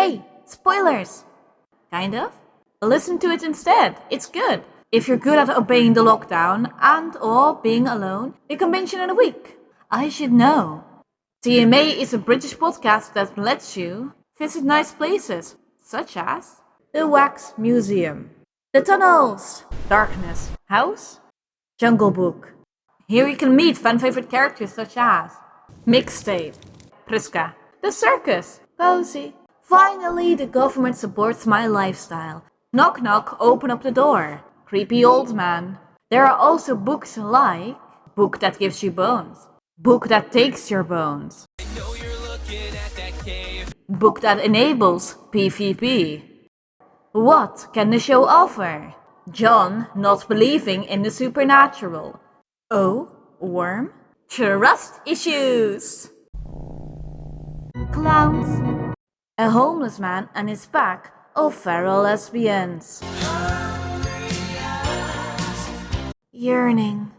Hey, spoilers! Kind of? Listen to it instead, it's good. If you're good at obeying the lockdown and or being alone, you can in a week. I should know. TMA is a British podcast that lets you visit nice places, such as the Wax Museum, the Tunnels, Darkness House, Jungle Book. Here you can meet fan favorite characters such as Mixtape, Priska, the Circus, Cozy. Finally, the government supports my lifestyle. Knock knock, open up the door. Creepy old man. There are also books like Book that gives you bones, Book that takes your bones, Book that enables PvP. What can the show offer? John not believing in the supernatural. Oh, worm? Trust issues. Clowns. A homeless man and his pack of feral lesbians. Yearning.